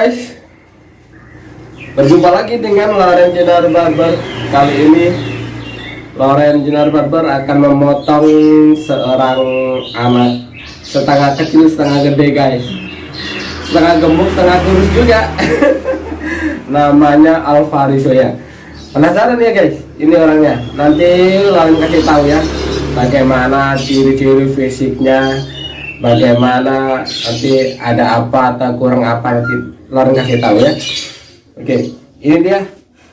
guys. Berjumpa lagi dengan Loren Jenar Barber Kali ini Loren Jenar Barber akan memotong seorang anak Setengah kecil, setengah gede guys. Setengah gemuk, setengah kurus juga. Namanya Alvariso ya. Penasaran ya guys? Ini orangnya. Nanti Loren kasih tahu ya Bagaimana ciri-ciri fisiknya bagaimana nanti ada apa atau kurang apa nanti Loren kasih tahu ya. Oke ini dia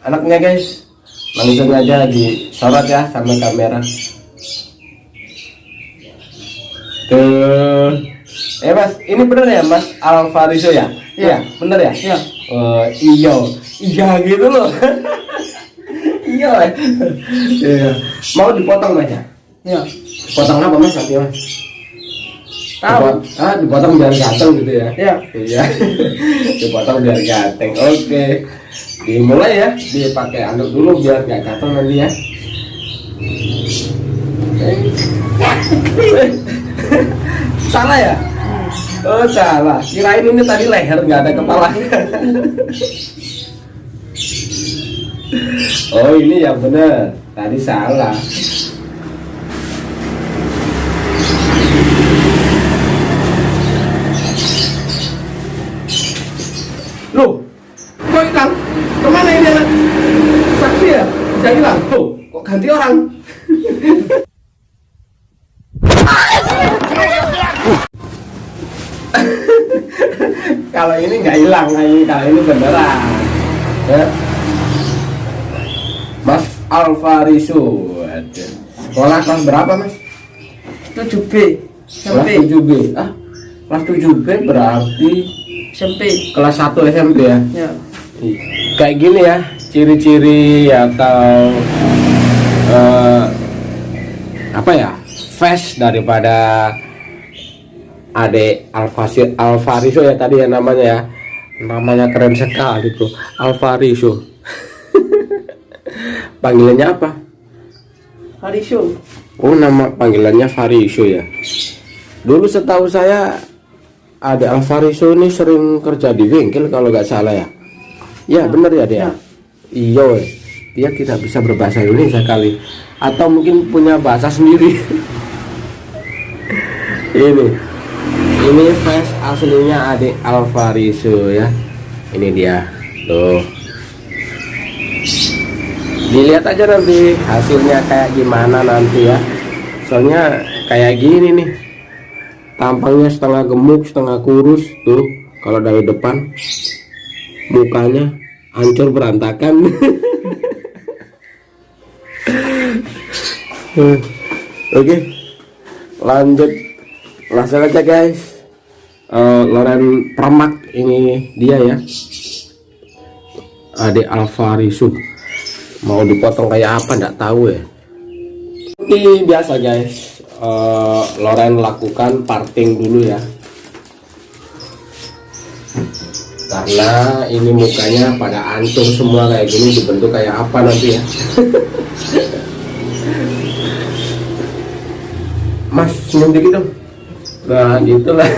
anaknya guys. Langsung aja disorot ya sama kamera. Tuh. Eh mas ini bener ya mas Alvariso ya? Iya. Bener ya? Iya. oh, iya iya gitu loh. Iya iya. Mau dipotong mas ya? Ya. potong apa mas nanti mas Tahu. Ah dipotong biar ganteng gitu ya. Ya. iya. Dipotong biar ganteng. Oke. Dimulai ya. Dipakai anduk dulu biar gak gatel nanti ya. Eh. salah ya? Oh salah. Kirain ini tadi leher nggak ada kepala. Oh ini yang bener. Tadi salah Loh, kok hilang? Ke mana ini anak? Saksi ya? Bisa hilang? Loh, kok ganti orang? kalau ini nggak hilang, ini kalau ini beneran. Ya. Mas Alvariso, sekolah kelas berapa mas? 7B. Kelas SMP. 7B. Ah, kelas 7B berarti SMP. kelas 1 SMP ya? Ya. kayak gini ya ciri-ciri atau eh, apa ya? Face daripada Ade Alfasi Alvariso ya tadi ya namanya ya. Namanya keren sekali bro. Alvariso panggilannya apa? Hariso. oh nama panggilannya Fariso ya. Dulu setahu saya Ade Alvariso ini sering kerja di bengkel kalau nggak salah ya. Ya bener ya dia Ya. iya weh. Dia tidak bisa berbahasa Indonesia kali. Atau mungkin punya bahasa sendiri. Ini. Ini face aslinya Ade Alvariso ya. Ini dia. Tuh. Dilihat aja nanti hasilnya kayak gimana nanti ya. Soalnya kayak gini nih. Tampangnya setengah gemuk setengah kurus tuh kalau dari depan. Mukanya hancur berantakan oke. Lanjut. Langsung aja guys. Eh, Loren Permak ini dia ya. Ade Alvarisu mau dipotong kayak apa nggak tahu ya. Ini biasa guys. Eh, Loren lakukan parting dulu ya. Karena ini mukanya pada ancur semua kayak gini dibentuk kayak apa nanti ya senyum dikit dong. Nah gitulah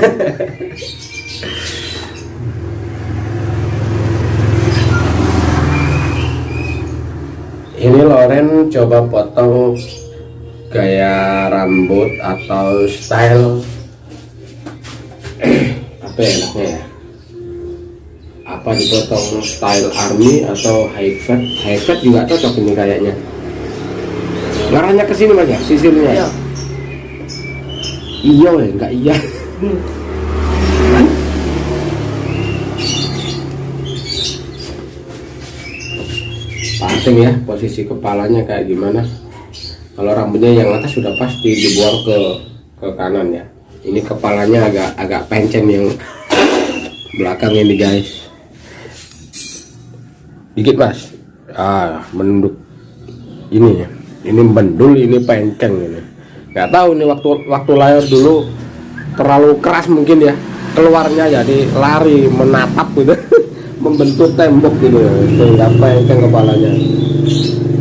ini Loren coba potong gaya rambut atau style. Apa ya enaknya ya? Apa dipotong style army atau high fat high fat juga cocok ini kayaknya. Ngarahnya ke sini mas ya? Sisirnya Ya. Iya ya enggak iya. Penting ya posisi kepalanya kayak gimana. Kalau rambutnya yang atas sudah pasti dibuang ke ke kanan ya. Ini kepalanya agak agak pencen yang belakang ini guys. Dikit mas. Ah menunduk ini ya. Ini mendul ini penceng ini nggak tahu ini waktu waktu lahir dulu terlalu keras mungkin ya keluarnya jadi lari menatap gitu. Membentuk tembok gitu sehingga penceng kepalanya.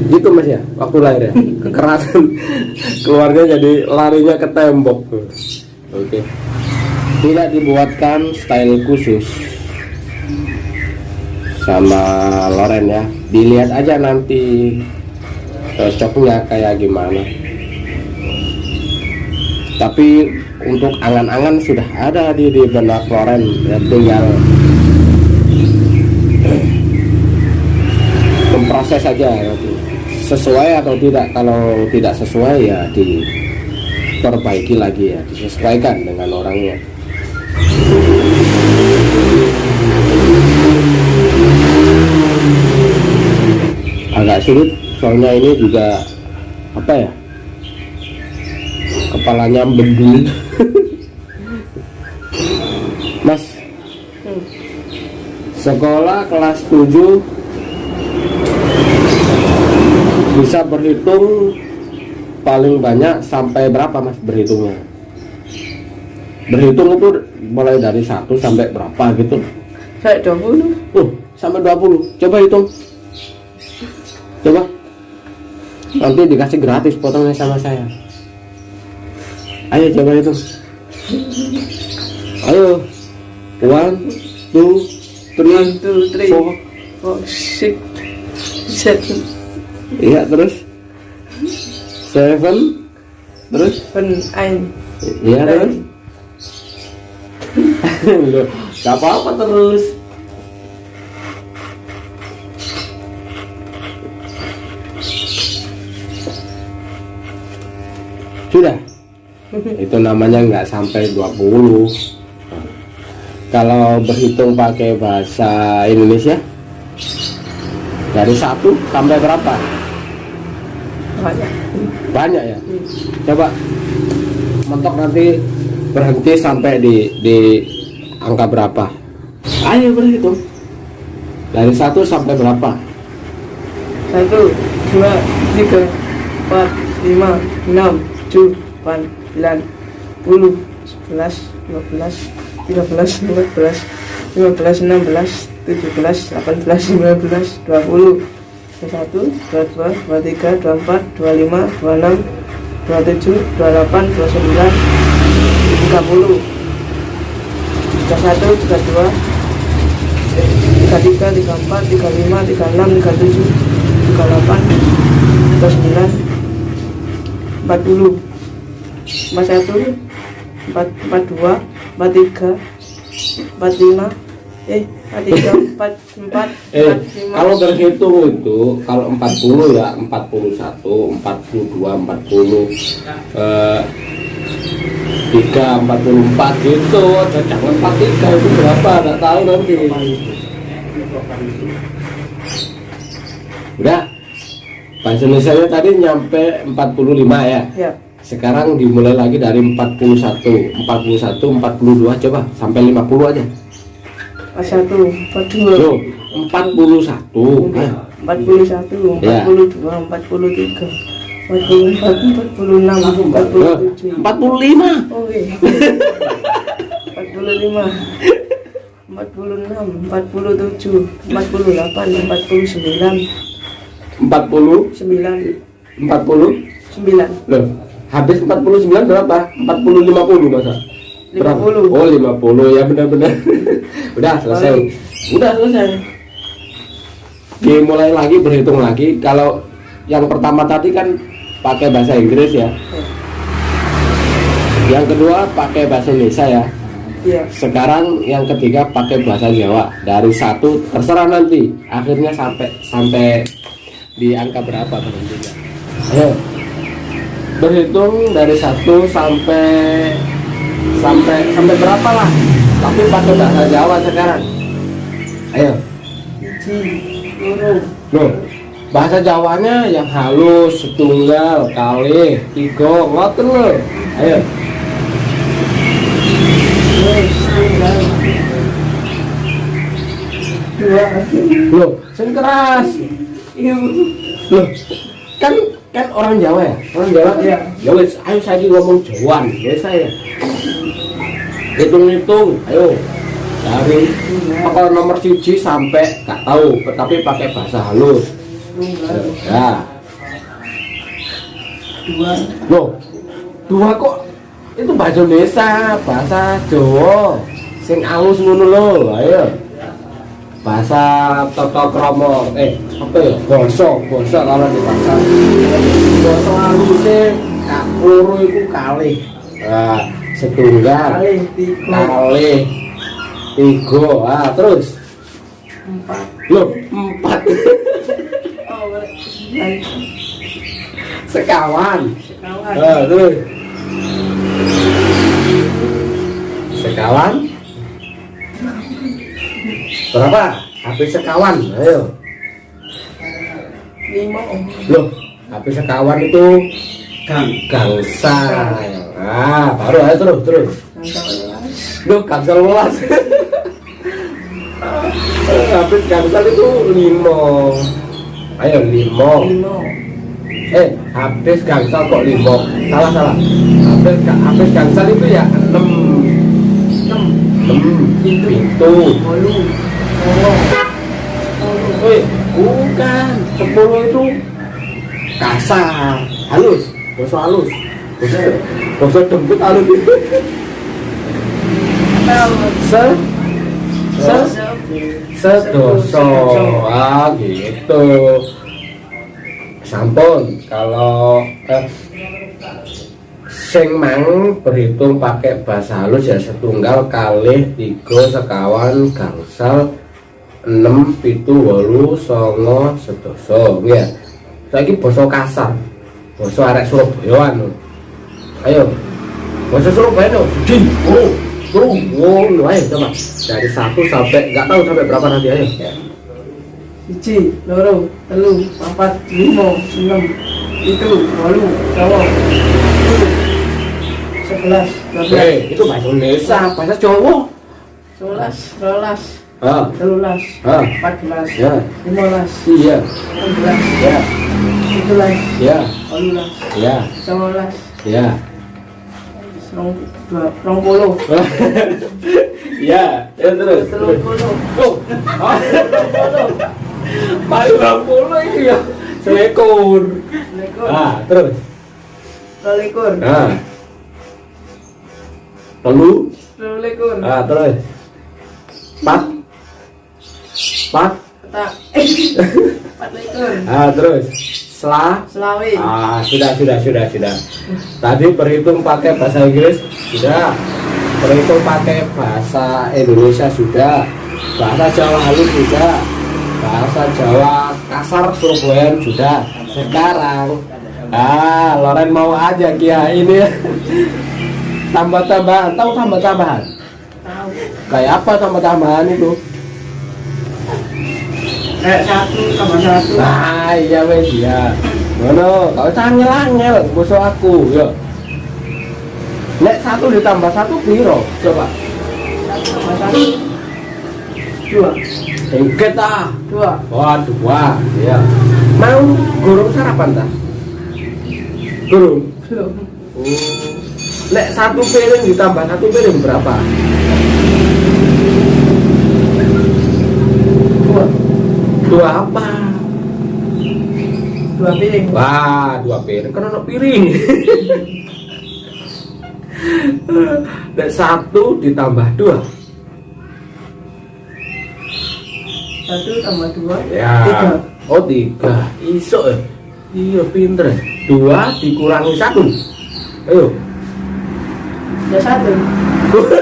Gitu mas ya waktu lahir ya. Kekerasan keluarga jadi larinya ke tembok. Oke. Tidak dibuatkan style khusus. Sama Loren ya. Dilihat aja nanti cocoknya kayak gimana tapi untuk angan-angan sudah ada di, di benak Loren ya tinggal memproses saja nanti sesuai atau tidak kalau tidak sesuai ya diperbaiki lagi ya disesuaikan dengan orangnya. Agak sulit soalnya ini juga apa ya kepalanya bendul mas. Hmm. sekolah kelas 7 bisa berhitung paling banyak sampai berapa mas berhitungnya? Berhitung itu mulai dari satu sampai berapa gitu? Saya 20. uh sampai 20 coba hitung. Coba. Nanti dikasih gratis potongnya sama saya ayo coba hitung ayo one two three. One, two, three, four. Four, six, seven, iya terus? Seven. Terus? Seven, eight, iya terus? Nine. Loh, gak apa-apa terus sudah itu namanya nggak sampai 20 kalau berhitung pakai bahasa Indonesia dari satu sampai berapa? Banyak. banyak ya? Coba mentok nanti berhenti sampai di di angka berapa? Ayo berhitung. Dari satu sampai berapa? Satu, dua, tiga, empat, lima, enam, tujuh, delapan, sembilan, puluh, sebelas, dua belas, tiga belas, empat belas, lima belas, enam belas, tujuh belas, delapan belas, sembilan belas, dua puluh, dua satu, dua dua, dua tiga, dua empat, dua lima, dua enam, dua tujuh, dua delapan, dua sembilan, tiga puluh, tiga satu, tiga dua, tiga tiga, tiga empat, tiga lima, tiga enam, tiga tujuh, tiga delapan, tiga sembilan, empat puluh, empat satu, empat empat dua, empat tiga, empat lima, eh empat tiga, empat empat, eh empat lima, kalau berhitung itu kalau 40 ya 41 42 40 eh, 3 44 gitu jangan 43 itu berapa? Nggak tahu nanti. Udah bahasa Indonesia tadi nyampe 45 ya? Ya sekarang dimulai lagi dari 41 41 42 coba sampai 50 aja empat satu, empat dua, Loh, 41 ya. empat puluh satu, Ya. empat puluh dua, empat puluh tiga, empat puluh empat, empat puluh enam, empat puluh Loh, tujuh. 45 Oke. Empat puluh lima, empat puluh enam, empat puluh tujuh, empat puluh delapan, empat puluh sembilan, 40 sembilan, 40 sembilan, loh habis 49 berapa? 40 50 masa Berapa? 50. oh 50 ya benar-benar. Udah selesai. Udah selesai. Dimulai lagi berhitung lagi. Kalau yang pertama tadi kan pakai bahasa Inggris ya. Yang kedua pakai bahasa Indonesia ya. Iya. sekarang yang ketiga pakai bahasa Jawa. Dari satu terserah nanti. Akhirnya sampai sampai di angka berapa berhentinya ayo berhitung dari satu sampai sampai sampai berapa lah tapi pakai bahasa Jawa sekarang ayo Loh, bahasa Jawanya yang halus, setunggal, kali, tiga, ngoten lho. Ayo. Loh, sing keras. Loh, kan kan orang Jawa ya? Orang Jawa Iya. Ya wes, ayo saya ngomong Jawaan, ya saya. Hitung-hitung, ayo. Dari apa nomor siji sampai gak tahu, tapi pakai bahasa halus. Ya. Dua. Loh, dua kok itu bahasa Indonesia, bahasa Jawa. Sing halus ngono lho, ayo. Bahasa toto kromo eh apa ya? Boso boso kalau di bahasa. Boso halusnya kak loro itu kali nah, setunggal kali tiga. Ah terus? Empat. Lo empat. Oh sekawan. Sekawan. Ah, terus? Sekawan berapa? Habis sekawan. Ayo. Lima loh habis sekawan itu gang gangsa. Ah baru ayo terus terus. Loh gangsal welas habis gangsal itu limo ayo limo lima. Eh habis gangsal kok limo salah salah. Habis ga- habis gangsal itu ya enam. Enam. Pintu. Songo Woi, bukan. Sepuluh itu kasar, halus, boso halus. Boso, dempet halus. Se, se, sedoso. Ah, gitu. Sampun, kalau eh, sing mang berhitung pakai bahasa halus ya setunggal kali tiga sekawan gangsal enam pitu wolu songo sedoso ya saiki basa kasar. Basa arek Surabaya anu. Ayo. Basa Surabaya no jin oh. Bro ngono. Ayo coba. Dari satu sampai nggak tahu sampai berapa nanti ayo. Siji loro telu papat lima enam itu songo sepuluh sebelas dua belas. Hei, itu bahasa Indonesia bahasa Jawa. Sebelas rolas ah telulas ah empat belas ya. lima belas iya. enam belas ya. tujuh belas ya ya. belas ya. rong puluh ya. Ya terus. telung terus puluh oh paling puluh itu ya selekor lekor ah terus. lekor ah telu. lekor ah terus. Empat empat petak empat lekor ah terus. Selah selawe ah sudah sudah sudah sudah. Tadi berhitung pakai bahasa Inggris. Sudah. Berhitung pakai bahasa Indonesia sudah. Bahasa Jawa halus sudah. Bahasa Jawa kasar Surabaya sudah. Sekarang. Ah Loren mau aja Kia ini. Tambah tambahan tahu tambah tambahan tahu. Kayak apa tambah tambahan itu kayak satu satu. Nah iya wes ya ngono kau angel angel musuh aku yo. Nek satu ditambah satu piro? Coba. Satu tambah satu dua. Engket ah. Dua. Wah dua ya Mau gurung sarapan tak? Gurung? Belum. Nek satu piring ditambah satu piring berapa? Dua apa? dua piring. Wah dua piring. Kan ada piring. Nek satu ditambah dua. Satu tambah dua Ya. tiga. Oh tiga. Iso ya Iya pinter ya. Dua dikurangi satu. Ayo. Ya satu.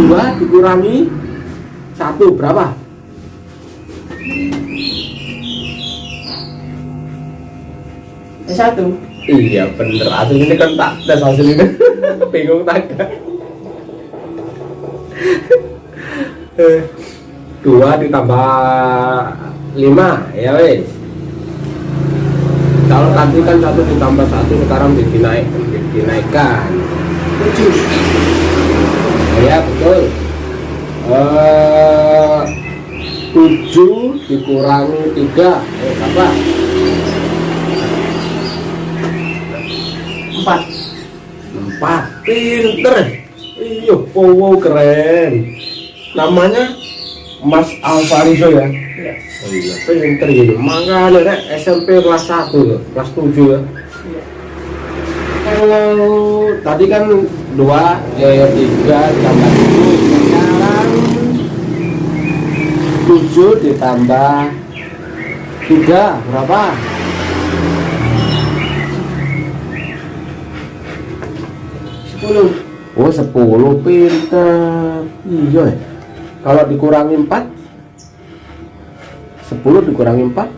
Dua dikurangi satu berapa? Ya satu? Iya bener. Hasil ini kan tak tes hasil ini. Bingung tak Eh, dua ditambah lima. Ya wes. Kalau tadi kan satu ditambah satu sekarang dinaik dinaikkan tujuh ya betul eh tujuh dikurangi tiga eh apa? Empat. Empat. Pinter. Iya wow keren. Namanya Mas Alvarizo ya? Ya oh iya pinter gitu makanya rek SMP kelas 1 ya kelas 7 ya? Iya. Kalau tadi kan dua eh tiga tambah tujuh 7 ditambah 3 berapa? 10 Oh 10 pinter. Iya ya. Kalau dikurangi 4 10 dikurangi 4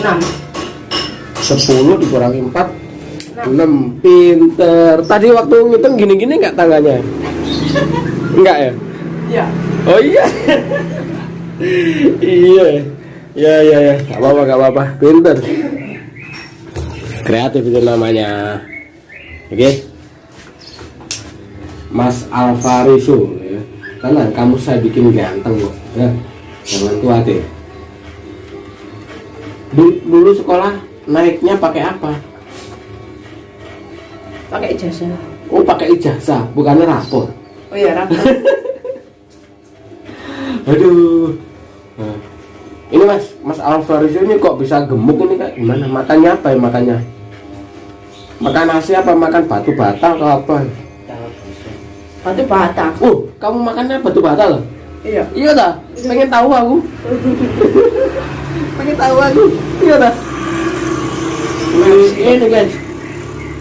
6 10 dikurangi 4 6 pinter. Tadi waktu ngitung gini-gini enggak tangannya? enggak ya? Ya oh iya. Iya. Ya ya ya. Nggak apa-apa nggak apa-apa. Pinter. Kreatif itu namanya. Oke? Mas Alvariso ya. tenang kamu saya bikin ganteng kok ya. Jangan khawatir. Dulu, dulu sekolah naiknya pakai apa? Pakai ijazah. Oh pakai ijazah bukannya rapor oh iya rapor Aduh. Nah, ini mas, mas Alvaris ini kok bisa gemuk ini kak? Gimana? Makannya apa ya makannya? Makan nasi apa makan batu bata atau apa? batu bata Oh, kamu makannya batu bata loh? iya Iya dah. Pengen tahu aku. Pengen tahu aku. Iya dah. Ini guys.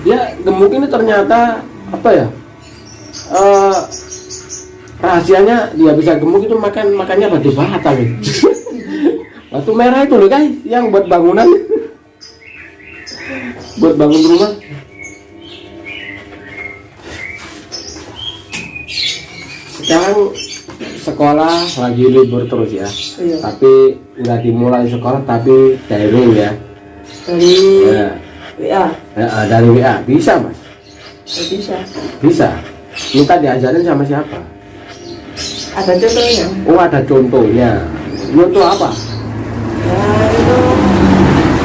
Ya gemuk ini ternyata apa ya? Eh rahasianya dia bisa gemuk itu makan makannya batu bata gitu. batu merah itu loh guys yang buat bangunan. Buat bangun rumah. Sekarang sekolah lagi libur terus ya. Iya. Tapi nggak dimulai sekolah tapi daring ya dari ya, WA ya. Dari WA bisa mas? Ya bisa. Bisa. Minta diajarin sama siapa ada contohnya? Oh ada contohnya. Contoh apa? Ya itu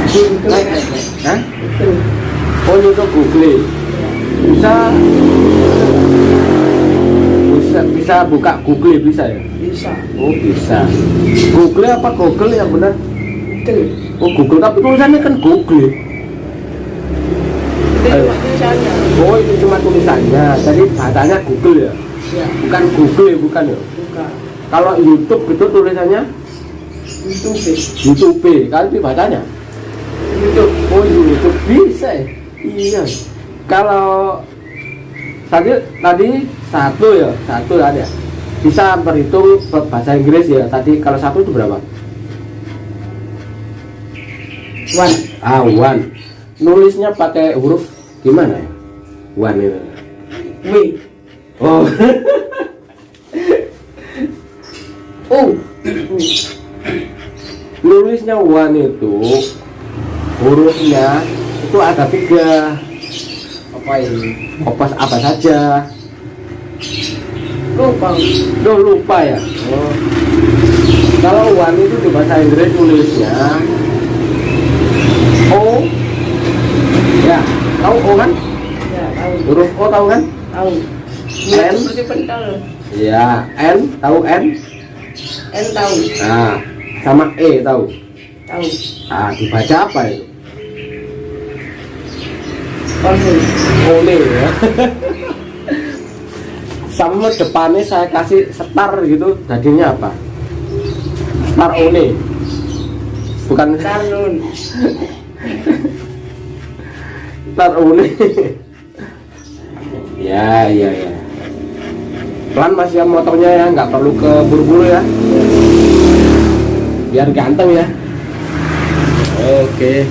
Google Hah? oh YouTube Google. Bisa. Bisa bisa buka Google bisa ya? Bisa. Oh bisa. Google apa Google yang benar? Itu oh Google. Tapi tulisannya kan Google. Itu cuma tulisannya. Oh itu cuma tulisannya. Jadi bacanya Google ya ya bukan Google ya bukan ya? Buka kalau YouTube itu tulisannya? YouTube. YouTube kan itu bacanya? YouTube. Oh YouTube. Bisa ya? Iya. Kalau tadi tadi satu ya? Satu ada bisa berhitung bahasa Inggris ya? Tadi kalau satu itu berapa? One. Ah one. Nulisnya pakai huruf gimana ya? One itu. W oh. U nulisnya one itu hurufnya itu ada tiga. Apa ini? Apa apa saja? Lupa. Duh lupa ya? Oh. kalau one itu di bahasa Inggris tulisnya O. Ya tahu O kan? Ya tahu. Huruf O tahu kan? Tahu N? ya seperti pentol. N tahu N? N tahu. Nah sama E tahu? Tahu. Ah dibaca apa itu? Konsul Ole ya. Sama depannya saya kasih star gitu jadinya apa? Star Ole bukan Tarun star Ole ya ya ya pelan mas ya motornya ya nggak perlu ke buru-buru ya. Biar ganteng ya. Oke